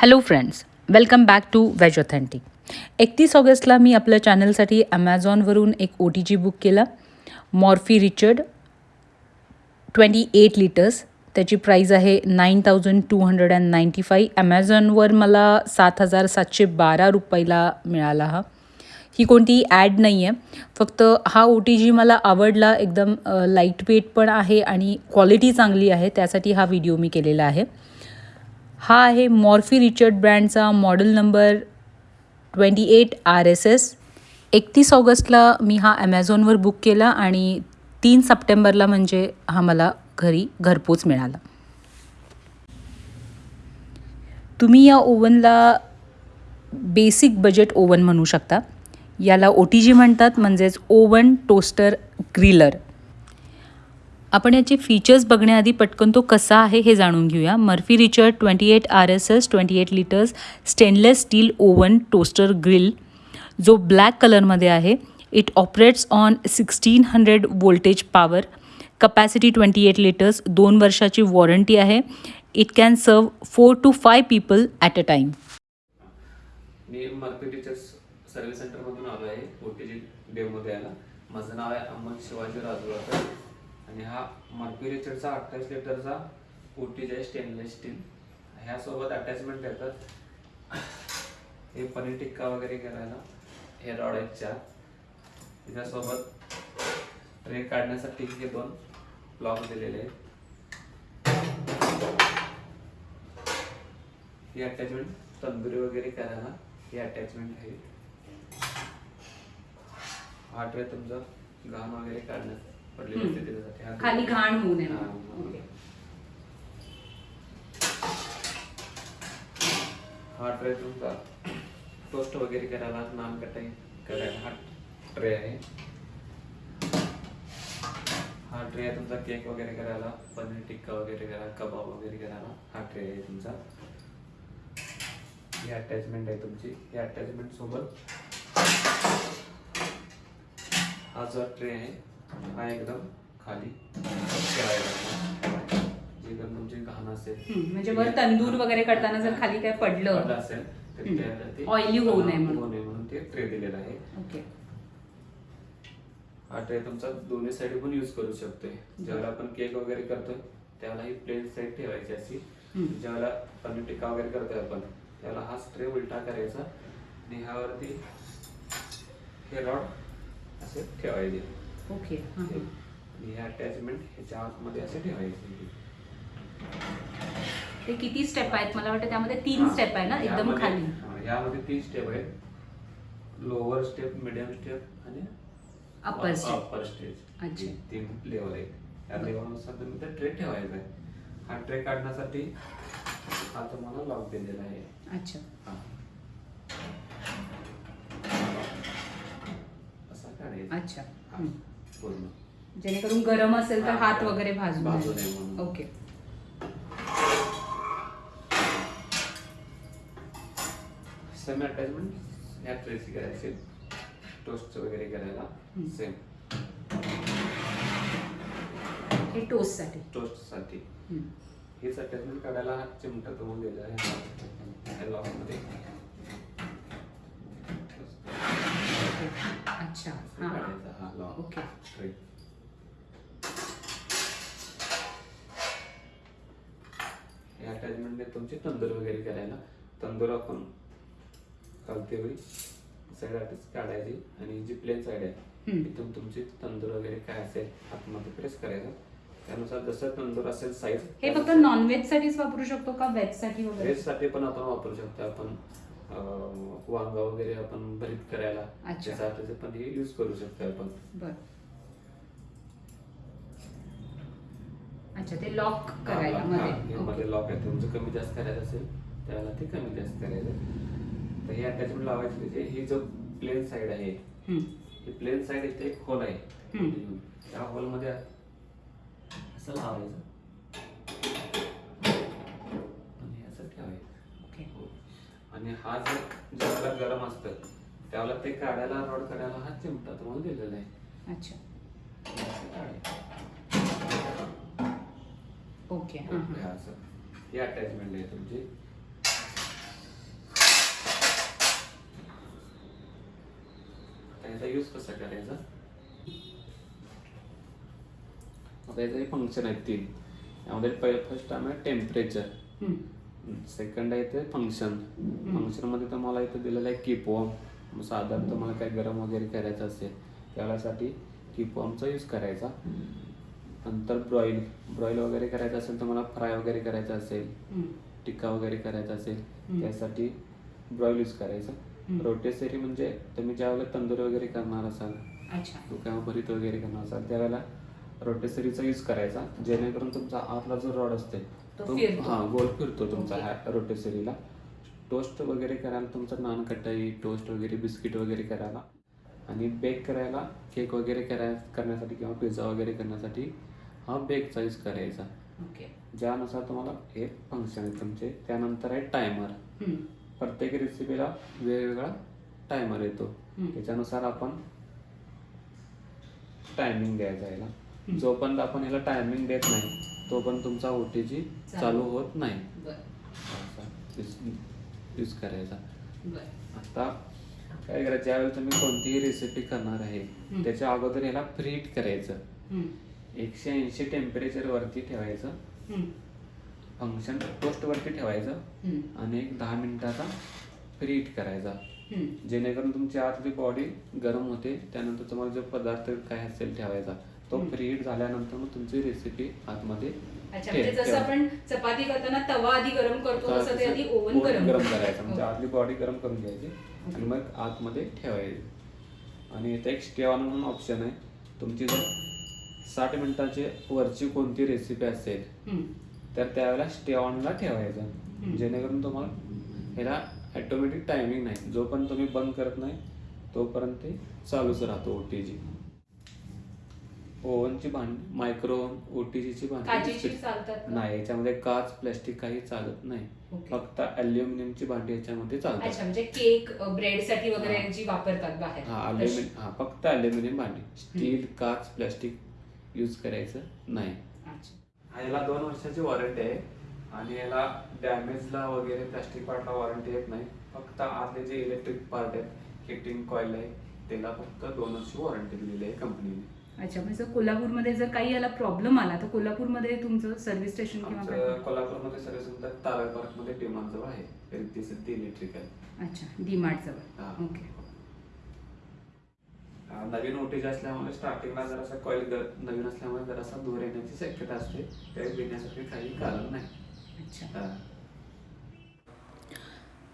Hello friends welcome back to veg authentic एकतीस ऑगस्टला मी आपल्या चॅनलसाठी ॲमेझॉनवरून एक ओ टी जी बुक केला. Morphy Richard twenty eight litres त्याची प्राईज आहे nine thousand two hundred and ninety five ॲमेझॉनवर मला सात हजार सातशे बारा रुपयाला मिळाला हा. ही कोणती ॲड नाही आहे फक्त हा ओ टी जी मला आवडला. एकदम लाइट वेट पण आहे आणि क्वालिटी चांगली आहे. त्यासाठी हा व्हिडिओ मी केलेला आहे. हा आहे Morphy Richard ब्रँडचा model number twenty eight R S S. एकतीस ऑगस्टला मी हा ॲमेझॉनवर बुक केला आणि तीन सप्टेंबरला म्हणजे हा मला घरी घरपोच मिळाला. तुम्ही या ओव्हनला बेसिक बजेट ओव्हन म्हणू शकता. याला ओ टी जी म्हणतात म्हणजेच ओव्हन टोस्टर ग्रिलर. आपण याचे फीचर्स बघण्याआधी पटकन तो कसा आहे हे जाणून घेऊया. Morphy Richard twenty eight R S S twenty eight litres stainless steel oven toaster grill जो ब्लॅक कलरमध्ये आहे. It operates on sixteen hundred voltage power capacity twenty eight litres दोन वर्षाची वॉरंटी आहे. It can serve four to five people at a time me Morphy Richards service सेंटरमधून आलो आहे ओ T जी डेमोमध्ये यायला. माझं नाव आहे अहमद शिवाजी राजूरकर आणि हा मर्फी अठ्ठावीस लिटरचा ओ टी आहे स्टेनलेस स्टील ह्यासोबत अटॅचमेंट येतात हे पनीर टिक्का वगैरे करायला हे रॉड आहेत चार. त्याच्यासोबत ट्रे काढण्यासाठी हे दोन ब्लॉक दिलेले आहेत. ही अटॅचमेंट तंदुरी वगैरे करायला ही अटॅचमेंट आहे. हा ट्रे तुमचं घाम वगैरे काढण्यात पडलेली खाली घाण होऊ नये. हा. ओके. हा ट्रे तुमचा. टोस्ट वगैरे करायला नान कटाई करायला हा ट्रे आहे. हा ट्रे आहे तुमचा. केक वगैरे करायला पनीर टिक्का वगैरे करायला कबाब वगैरे करायला हा ट्रे आहे तुमचा. ही अटॅचमेंट आहे तुमची. ही अटॅचमेंट सोबत हा जो ट्रे आहे हा एकदम खाली जे पण तुमची घाण असेल म्हणजे वर तंदूर वगैरे करताना जर खाली काय पडलं असेल तर. त्याला Oily होऊ नये म्हणून. ते ट्रे दिलेला आहे ओके हा ट्रे तुमचा दोन्ही साईड पण यूज करू शकतोय ज्यावेळेला आपण केक वगैरे करतोय त्यावेळेला ही प्लेन साईड ठेवायची अशी. ज्यावेळेला पनीर टिक्का वगैरे करतोय आपण त्यावेळेला हा ट्रे उलटा करायचा आणि ह्यावरती हे रॉड असे ठेवायचे ओके. आणि हे अटॅचमेंट ह्याच्या आतमध्ये असे ठेवायचे. ते किती स्टेप आहेत? मला वाटतं त्यामध्ये तीन. स्टेप आहे ना एकदम खाली. यामध्ये तीन स्टेप आहेत. लोअर स्टेप मिडियम स्टेप आणि अपर स्टेप अपर स्टेज अच्छा. तीन लेवल आहेत. या लेवलनुसार तुम्ही ते ट्रे ठेवायचा आहे. हा ट्रे काढण्यासाठी हा तुम्हाला लॉक दिलेला आहे. अच्छा. हा. असा काढायचा. अच्छा. पूर्ण. जेणेकरून गरम असेल तर हात. वगैरे भाजू नये. ओके. सेम अटॅचमेंट ह्या ट्रेची करायची. टोस्ट वगैरे करायला. सेम हे टोस्टसाठी टोस्टसाठी हम्म. हेच अटॅचमेंट काढायला हा चिमटा तुम्हाला दिला आहे. ह्या लॉकमध्ये ओके. अच्छा. हां लॉक ओके. अटॅचमेंट आहे तुमची तंदूर वगैरे करायला तंदूर आपण वेळी साईड अटॅच काढायची आणि जी प्लेन साईड आहे. इथून तुमची तंदूर वगैरे काय असेल आतमध्ये प्रेस करायचं. त्यानुसार जसं तंदूर असेल साईज हे फक्त नॉनव्हेज साठीच वापरू शकतो का व्हेजसाठी वगैरे? व्हेजसाठी पण आपण वापरू शकतो. आपण वांग वगैरे आपण भरीत करायला अच्छा. त्यासाठी पण हे यूज करू शकतो आपण. अच्छा ते लॉक करायला हा, हा, मध्ये. हे. मध्ये लॉक आहे. तुमचं कमी जास्त करायचं असेल त्यावेळेला ते कमी जास्त करायचं. तर हे अटॅचमेंट लावायचे म्हणजे ही जो प्लेन साईड आहे. ही प्लेन साईड इथे एक होल आहे. त्या होलमध्ये असं लावायचं. आणि असं ठेवायचं. ओके आणि हा जर ज्यावेळेला गरम असतं त्यावेळेला ते काढायला रॉड काढायला हा चिमटा तुम्हाला दिलेला आहे. अच्छा. ओके. हो, असं. हे अटॅचमेंट आहे तुमची. त्याचा यूज कसा करायचा? त्याचं याचं फंक्शन आहेत तीन. यामध्ये पहिलं फर्स्ट आहे टेम्परेचर सेकंड आहे ते फंक्शन फंक्शन फंक्शनमध्ये तुम्हाला इथं दिलेलं आहे किपॉम साधारण तुम्हाला काही गरम वगैरे करायचं असेल त्यासाठी किपॉमचा यूज करायचा. नंतर ब्रॉईल ब्रॉईल वगैरे करायचं असेल तुम्हाला फ्राय वगैरे करायचं असेल. टिक्का वगैरे करायचा असेल. त्यासाठी ब्रॉईल यूज करायचं. रोटेसरी म्हणजे तुम्ही ज्यावेळेला तंदूर वगैरे करणार असाल अच्छा किंवा भरीत वगैरे करणार असाल त्यावेळेला रोटेसरीचा यूज करायचा जेणेकरून तुमचा आतला जो रॉड असते तो. हा गोल फिरतो तुमचा. ह्या रोटेसरीला टोस्ट वगैरे करायला तुमचा नान कटाई टोस्ट वगैरे बिस्किट वगैरे करायला आणि बेक करायला केक वगैरे कराय करण्यासाठी किंवा पिझ्झा वगैरे करण्यासाठी हा बेकचा यूज करायचा ओके ज्यानुसार तुम्हाला हे फंक्शन आहे तुमचे त्यानंतर आहे टायमर. प्रत्येक रेसिपीला वेगवेगळा टायमर येतो. त्याच्यानुसार आपण टायमिंग द्यायचा याला. जोपर्यंत आपण याला टायमिंग देत नाही तोपर्यंत तुमचा ओ टी जी चालू. होत नाही यूज करायचा आता काय करायचं ज्यावेळी तुम्ही कोणतीही रेसिपी करणार आहे. त्याच्या अगोदर याला फ्रीट करायचं. एकशे ऐंशी टेम्परेचर वरती ठेवायचं. फंक्शन टोस्ट वरती ठेवायचं. आणि एक दहा मिनिटाचा फ्रीट करायचा. जेणेकरून तुमची आतली बॉडी गरम होते त्यानंतर तुम्हाला जो पदार्थ काय असेल ठेवायचा तो. फ्रीट झाल्यानंतर मग तुमची रेसिपी आतमध्ये अच्छा म्हणजे जसं ठेवा. आपण चपाती करताना तवा आधी गरम करतो तसं ते आधी ओव्हन ओव्हन गरम करायचं म्हणजे हो. आतली बॉडी गरम करून घ्यायची. आणि मग आतमध्ये ठेवायची आणि इथे एक स्टे ऑन म्हणून ऑप्शन आहे तुमची जर साठ मिनिटाची वरची कोणती रेसिपी असेल. तर त्यावेळेला स्टे ऑनला ठेवायचं जेणेकरून तुम्हाला ह्याला ऑटोमॅटिक टायमिंग नाही जोपर्यंत तुम्ही बंद करत नाही तोपर्यंत ते चालूच राहतो ओ टी जी ओव्हनची भांडी मायक्रो ओ टी जीची भांडी? नाही याच्यामध्ये काच प्लॅस्टिक काही चालत नाही. फक्त अल्युमिनियमची भांडी याच्यामध्ये चालतात म्हणजे केक ब्रेडसाठी वगैरे. जी वापरतात बाहेर हा. अल्युमिनियम हा फक्त अल्युमिनियम भांडी स्टील काच प्लॅस्टिक यूज करायचं नाही. अच्छा. याला दोन वर्षाची वॉरंटी आहे आणि याला डॅमेजला वगैरे प्लास्टिक पार्टला वॉरंटी येत नाही. फक्त आतले जे इलेक्ट्रिक पार्ट आहेत हिटिंग कॉईल आहे त्याला फक्त दोन वर्ष वॉरंटी दिलेली आहे कंपनीने अच्छा म्हणजे कोल्हापूरमध्ये जर काही याला प्रॉब्लेम आला तर कोल्हापूरमध्ये तुमचं सर्व्हिस स्टेशन किंवा कोल्हापूरमध्ये सर्व्हिस सेंटर तारळ पार्कमध्ये डिमांड जवळ आहे रिद्धी सिद्धी इलेक्ट्रिकल अच्छा डी मार्ट हा. जवळ ओके नवीन ओटीज असल्यामुळे स्टार्टिंगला जरासा कॉईल नवीन असल्यामुळे जरासा दूर येण्याची शक्यता असते. त्यावेळी देण्यासाठी काही कारण नाही. अच्छा.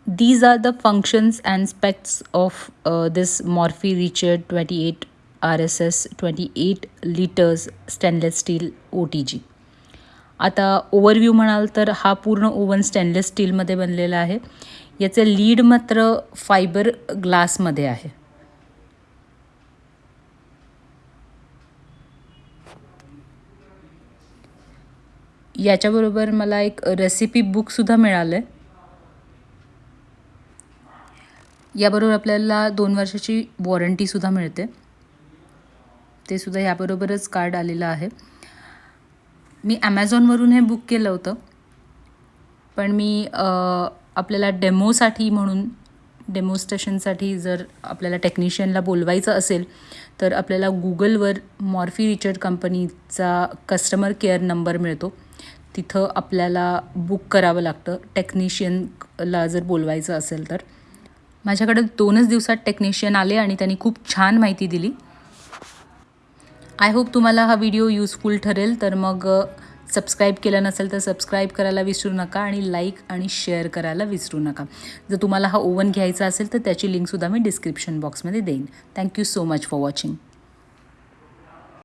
These are the functions and specs of uh, this Morphe Richard 28 RSS 28 liters stainless steel OTG. आता ओव्हरव्ह्यू म्हणाल तर हा पूर्ण ओव्हन स्टेनलेस स्टीलमध्ये बनलेला आहे. याचे लीड मात्र फायबर ग्लासमध्ये आहे. याच्याबरोबर मला एक रेसिपी बुकसुद्धा मिळालं आहे याबरोबर आपल्याला दोन वर्षाची वॉरंटीसुद्धा मिळते. ते सुद्धा याबरोबरच कार्ड आलेलं आहे. मी ॲमेझॉनवरून हे बुक केलं होतं. पण मी आपल्याला डेमोसाठी म्हणून डेमोस्टेशनसाठी जर आपल्याला टेक्निशियनला बोलवायचं असेल तर आपल्याला गुगलवर मॉर्फी रिचर्ड कंपनीचा कस्टमर केअर नंबर मिळतो. तिथं आपल्याला बुक करावं लागतं. टेक्निशियनला जर बोलवायचं असेल तर. माझ्याकडे दोनच दिवसात टेक्निशियन आले आणि त्यांनी खूप छान माहिती दिली. आय होप तुम्हाला हा व्हिडिओ यूजफुल ठरेल. तर मग सबस्क्राईब केलं नसेल तर सबस्क्राईब करायला विसरू नका आणि लाईक आणि शेअर करायला विसरू नका. जर तुम्हाला हा ओव्हन घ्यायचा असेल तर त्याची लिंकसुद्धा मी डिस्क्रिप्शन बॉक्समध्ये देईन. Thank you so much for watching